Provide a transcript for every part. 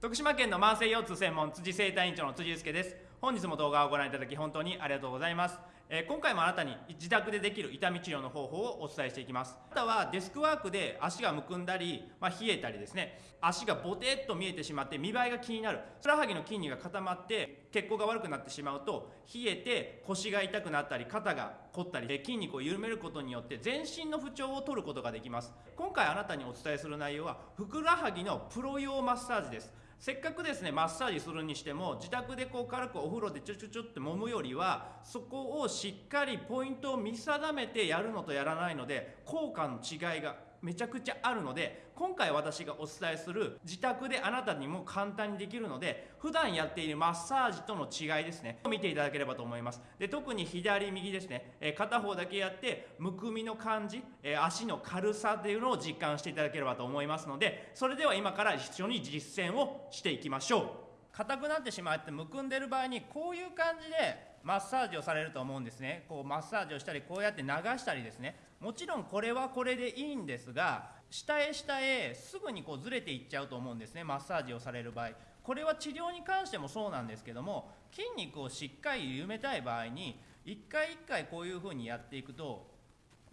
徳島県の慢性腰痛専門辻生体院長の辻祐介です。本日も動画をご覧いただき本当にありがとうございます、えー今回もあなたに自宅でできる痛み治療の方法をお伝えしていきます。あなたはデスクワークで足がむくんだり、まあ、冷えたりですね。足がボテっと見えてしまって見栄えが気になる。ふくらはぎの筋肉が固まって血行が悪くなってしまうと冷えて腰が痛くなったり肩が凝ったりで筋肉を緩めることによって全身の不調を取ることができます。今回あなたにお伝えする内容はふくらはぎのプロ用マッサージです。せっかくですねマッサージするにしても自宅でこう軽くお風呂でちょちょちょって揉むよりはそこをしっかりポイントを見定めてやるのとやらないので効果の違いがめちゃくちゃあるので今回私がお伝えする自宅であなたにも簡単にできるので普段やっているマッサージとの違いですね。見ていただければと思います。で特に左右ですね、え片方だけやってむくみの感じ、え足の軽さっていうのを実感していただければと思いますのでそれでは今から一緒に実践をしていきましょう。硬くなってしまってむくんでる場合にこういう感じでマッサージをされると思うんですね。こうマッサージをしたりこうやって流したりですね。もちろんこれはこれでいいんですが下へ下へすぐにこうずれていっちゃうと思うんですね。マッサージをされる場合。これは治療に関してもそうなんですけども筋肉をしっかり緩めたい場合に一回一回こういうふうにやっていくと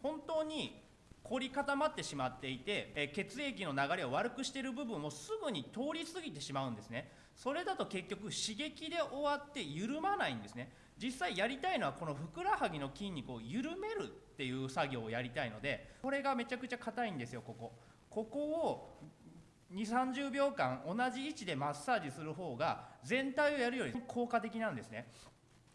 本当に凝り固まってしまっていて、え血液の流れを悪くしている部分をすぐに通り過ぎてしまうんですね。それだと結局刺激で終わって緩まないんですね。実際やりたいのはこのふくらはぎの筋肉を緩めるっていう作業をやりたいのでこれがめちゃくちゃ硬いんですよここ。ここを2 3 0秒間同じ位置でマッサージする方が全体をやるより効果的なんですね。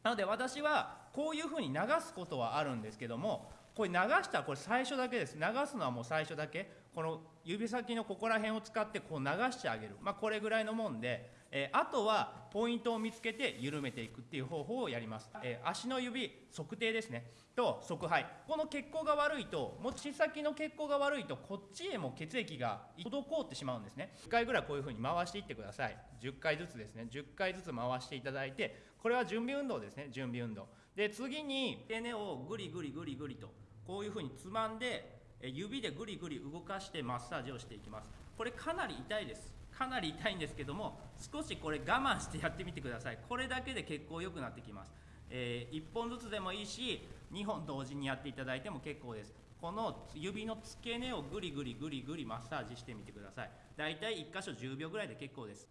なので私はこういうふうに流すことはあるんですけどもこれ流したらこれ最初だけです。流すのはもう最初だけ。この指先のここら辺を使ってこう流してあげる。まあこれぐらいのもんで、えーあとはポイントを見つけて緩めていくっていう方法をやります、えー足の指測定ですね。と側肺この血行が悪いと持ち先の血行が悪いとこっちへも血液が滞ってしまうんですね。1回ぐらいこういうふうに回していってください。10回ずつですね。10回ずつ回していただいてこれは準備運動ですね。準備運動。で次に手根をぐりぐりぐりぐりとこういうふうにつまんでえ指でぐりぐり動かしてマッサージをしていきます。これかなり痛いですかなり痛いんですけども少しこれ我慢してやってみてください。これだけで血行良くなってきます、え1本ずつでもいいし2本同時にやっていただいても結構です。この指の付け根をぐりぐりぐりぐりマッサージしてみてください。だいたい1箇所10秒ぐらいで結構です。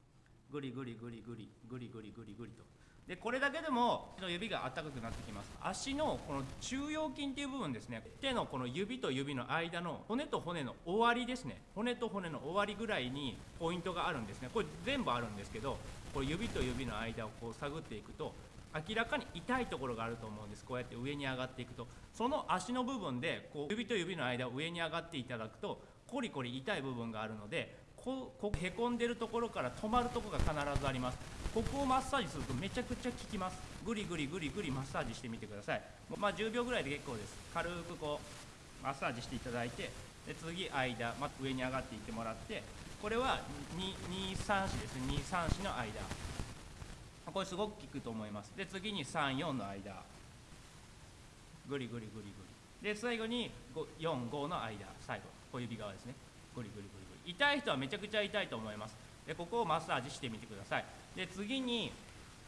ぐりぐりぐりぐりぐりぐりぐりぐりと。でこれだけでも手の指が温かくなってきます。足のこの中央筋っていう部分ですね。手のこの指と指の間の骨と骨の終わりですね。骨と骨の終わりぐらいにポイントがあるんですね。これ全部あるんですけどこれ指と指の間をこう探っていくと明らかに痛いところがあると思うんです。こうやって上に上がっていくと。その足の部分でこう指と指の間を上に上がっていただくとコリコリ痛い部分があるのでこうこへこんでるところから止まるところが必ずあります。ここをマッサージするとめちゃくちゃ効きます。ぐりぐりぐりぐりマッサージしてみてください。まあ10秒ぐらいで結構です。軽くこうマッサージしていただいてで次間、まあ、上に上がっていってもらってこれは234ですね。234の間。これすごく効くと思います。で次に34の間。ぐりぐりぐりぐりで最後に45の間。最後。小指側ですね。ぐりぐりぐりぐり痛い人はめちゃくちゃ痛いと思います。でここをマッサージしてみてください。で次に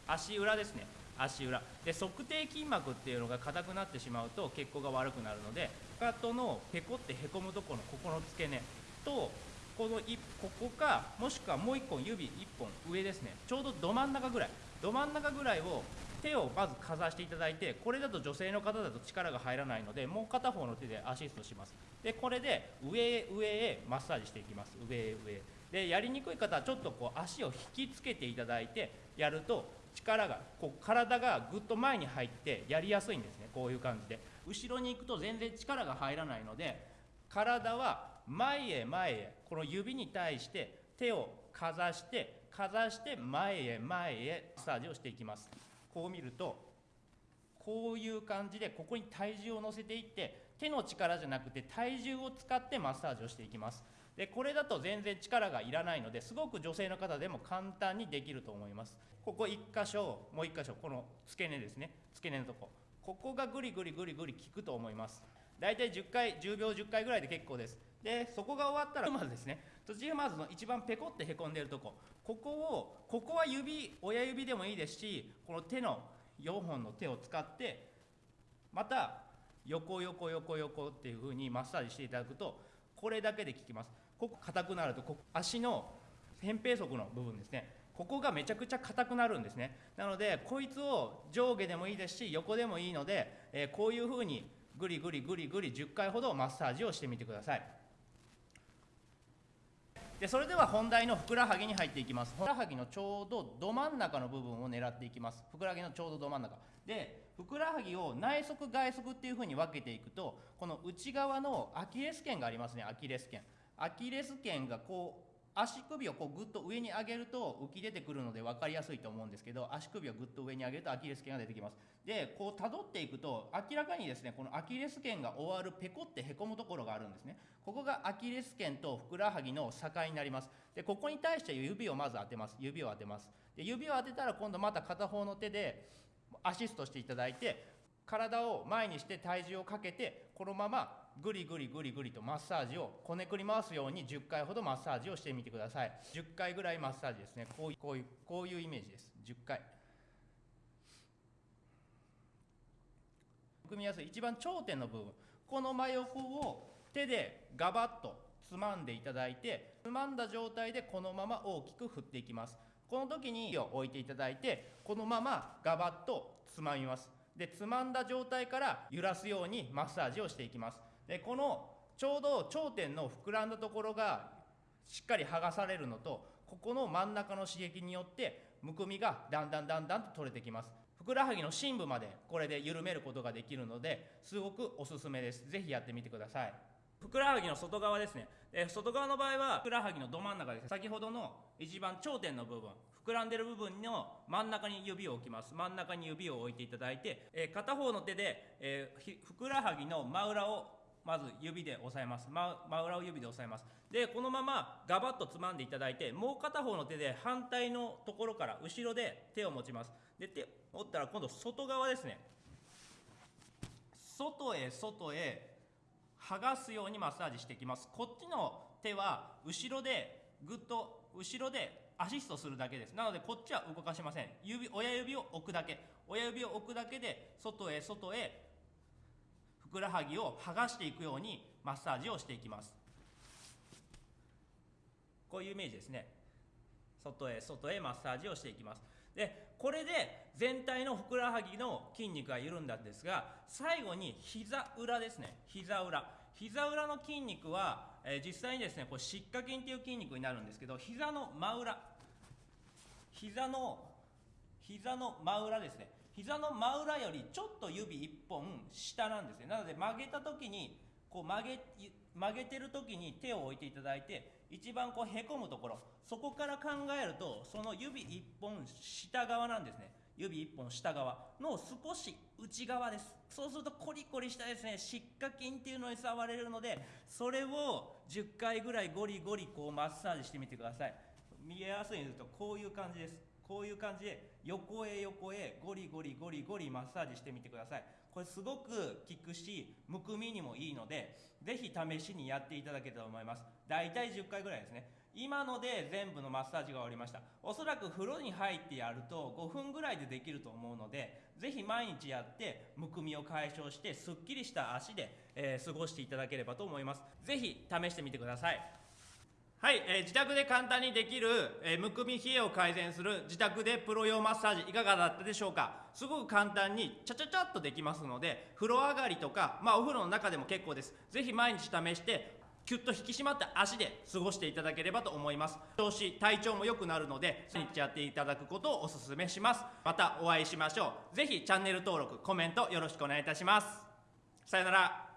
足裏ですね。足裏。で測定筋膜っていうのが硬くなってしまうと血行が悪くなるのでかかとのペコってへこむところのここの付け根とこのいここかもしくはもう1本指1本上ですね。ちょうどど真ん中ぐらい。ど真ん中ぐらいを手をまずかざしていただいてこれだと女性の方だと力が入らないのでもう片方の手でアシストします。でこれで上へ上へマッサージしていきます。上へ上へ。でやりにくい方はちょっとこう足を引きつけていただいてやると力がこう体がぐっと前に入ってやりやすいんですね。こういう感じで。後ろに行くと全然力が入らないので体は前へ前へこの指に対して手をかざしてかざして前へ前へマッサージをしていきます。こう見るとこういう感じでここに体重を乗せていって手の力じゃなくて体重を使ってマッサージをしていきます。でこれだと全然力がいらないのですごく女性の方でも簡単にできると思います。ここ1箇所もう1箇所この付け根ですね。付け根のとこ。ここがグリグリグリグリ効くと思います。大体10回10秒10回ぐらいで結構です。でそこが終わったらまずですね土踏まずの一番ペコってへこんでるとこ。ここをここは指親指でもいいですしこの手の4本の手を使ってまた横横横横っていう風にマッサージしていただくとこれだけで効きます。ここ硬くなるとこ足の扁平足の部分ですね。ここがめちゃくちゃ硬くなるんですね。なのでこいつを上下でもいいですし横でもいいので、えー、こういう風にぐりぐりぐりぐり10回ほどマッサージをしてみてください。でそれでは本題のふくらはぎに入っていきます。ふくらはぎのちょうどど真ん中の部分を狙っていきます。ふくらはぎのちょうどど真ん中。でふくらはぎを内側外側っていうふうに分けていくとこの内側のアキレス腱がありますね。アキレス腱。アキレス腱がこう足首をこうぐっと上に上げると浮き出てくるので分かりやすいと思うんですけど足首をぐっと上に上げるとアキレス腱が出てきます。でこう辿っていくと明らかにですねこのアキレス腱が終わるペコってへこむところがあるんですね。ここがアキレス腱とふくらはぎの境になります。でここに対して指をまず当てます。指を当てます。で指を当てたら今度また片方の手でアシストしていただいて体を前にして体重をかけてこのままぐりぐりぐりぐりとマッサージをこねくり回すように10回ほどマッサージをしてみてください。10回ぐらいマッサージですね。こういうこういうこういうイメージです。10回。組みやすい一番頂点の部分。この真横を手でガバッとつまんでいただいてつまんだ状態でこのまま大きく振っていきます。この時にを置いていただいてこのままガバッとつまみます。でつまんだ状態から揺らすようにマッサージをしていきます。でこのちょうど頂点の膨らんだところがしっかり剥がされるのとここの真ん中の刺激によってむくみがだんだんだんだんと取れてきます。ふくらはぎの深部までこれで緩めることができるのですごくおすすめです。是非やってみてください。ふくらはぎの外側ですね。で外側の場合はふくらはぎのど真ん中です。先ほどの一番頂点の部分膨らんでる部分の真ん中に指を置きます。真ん中に指を置いていただいて、え、片方の手で、え、ふくらはぎの真裏をまず指で押さえます。真真裏を指で押さえます。でこのままガバッとつまんでいただいてもう片方の手で反対のところから後ろで手を持ちます。で手持ったら今度外側ですね。外へ外へ剥がすようにマッサージしていきます。こっちの手は後ろでぐっと後ろでアシストするだけです。なのでこっちは動かしません。指親指を置くだけ。親指を置くだけで外へ外へふくらはぎを剥がしていくようにマッサージをしていきます。こういうイメージですね。外へ外へマッサージをしていきます。でこれで全体のふくらはぎの筋肉が緩んだんですが最後に膝裏ですね。膝裏。膝裏の筋肉は、えー、実際にですねこれ湿下筋っていう筋肉になるんですけど膝の真裏。膝の膝の真裏ですね。膝の真裏よりちょっと指1本下なんですね。なので曲げた時にこう曲げ曲げてる時に手を置いていただいて一番こうへこむところそこから考えるとその指1本下側なんですね。指1本下側の少し内側です。そうするとコリコリしたですね湿下筋っていうのに触れるのでそれを10回ぐらいゴリゴリこうマッサージしてみてください。見えやすいんですとこういう感じです。こういう感じで横へ横へゴリゴリゴリゴリマッサージしてみてください。これすごく効くしむくみにもいいのでぜひ試しにやっていただけたらと思います。だいたい10回ぐらいですね。今ので全部のマッサージが終わりました。おそらく風呂に入ってやると5分ぐらいでできると思うのでぜひ毎日やってむくみを解消してすっきりした足で、えー、過ごしていただければと思います。ぜひ試してみてください。はい、えー、自宅で簡単にできる、えー、むくみ冷えを改善する自宅でプロ用マッサージいかがだったでしょうか？すごく簡単にちゃちゃちゃっとできますので風呂上がりとか、まあ、お風呂の中でも結構です。ぜひ毎日試してキュッと引き締まった足で過ごしていただければと思います。調子体調も良くなるので毎日やっていただくことをお勧めします。またお会いしましょう。ぜひチャンネル登録コメントよろしくお願いいたします。さよなら。